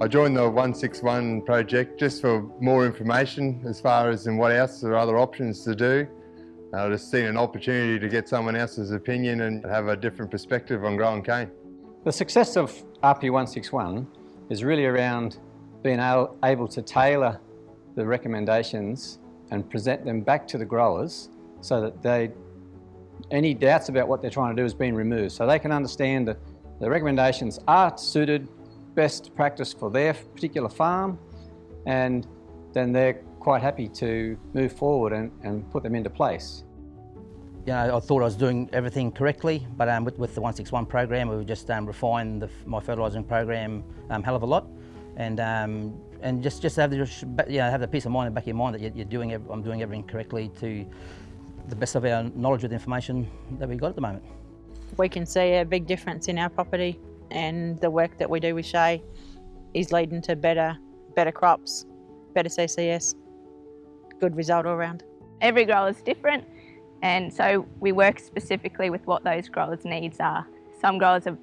I joined the 161 project just for more information as far as in what else there are other options to do. I just seen an opportunity to get someone else's opinion and have a different perspective on growing cane. The success of RP161 is really around being able to tailor the recommendations and present them back to the growers so that they, any doubts about what they're trying to do is being removed. So they can understand that the recommendations are suited best practice for their particular farm and then they're quite happy to move forward and, and put them into place. You know, I thought I was doing everything correctly, but um, with, with, the 161 program, we've just um, refined the, my fertilising program um, hell of a lot, and um, and just just have the you know have the peace of mind in the back of your mind that you're, you're doing I'm doing everything correctly to the best of our knowledge with the information that we've got at the moment. We can see a big difference in our property and the work that we do with Shay is leading to better, better crops, better CCS, good result all around. Every grower is different and so we work specifically with what those growers' needs are. Some growers have,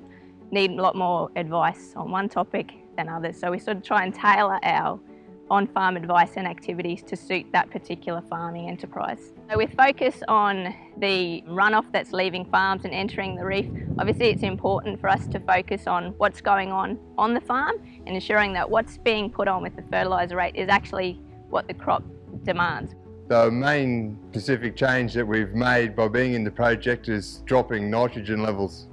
need a lot more advice on one topic than others, so we sort of try and tailor our on-farm advice and activities to suit that particular farming enterprise. So with focus on the runoff that's leaving farms and entering the reef, obviously it's important for us to focus on what's going on on the farm and ensuring that what's being put on with the fertiliser rate is actually what the crop demands. The main specific change that we've made by being in the project is dropping nitrogen levels.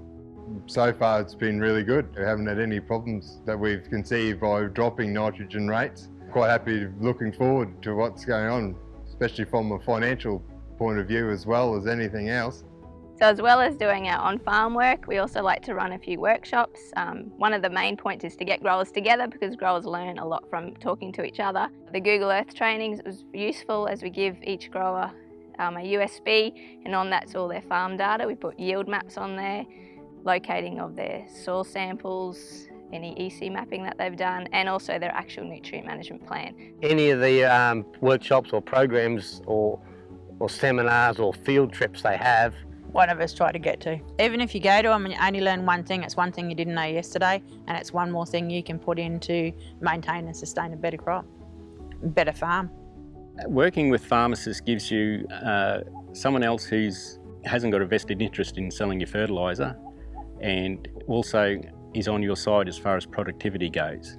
So far it's been really good. We haven't had any problems that we've conceived by dropping nitrogen rates quite happy looking forward to what's going on, especially from a financial point of view as well as anything else. So as well as doing our on-farm work, we also like to run a few workshops. Um, one of the main points is to get growers together because growers learn a lot from talking to each other. The Google Earth trainings was useful as we give each grower um, a USB and on that's all their farm data. We put yield maps on there, locating of their soil samples, any EC mapping that they've done, and also their actual nutrient management plan. Any of the um, workshops or programs or, or seminars or field trips they have, one of us try to get to. Even if you go to them and you only learn one thing, it's one thing you didn't know yesterday, and it's one more thing you can put in to maintain and sustain a better crop, better farm. Working with Farmacist gives you uh, someone else who's hasn't got a vested interest in selling your fertiliser and also is on your side as far as productivity goes.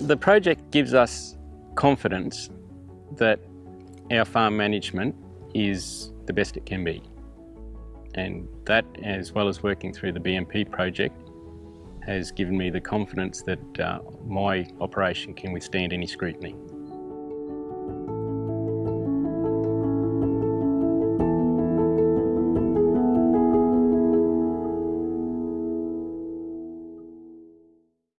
The project gives us confidence that our farm management is the best it can be. And that, as well as working through the BMP project, has given me the confidence that uh, my operation can withstand any scrutiny.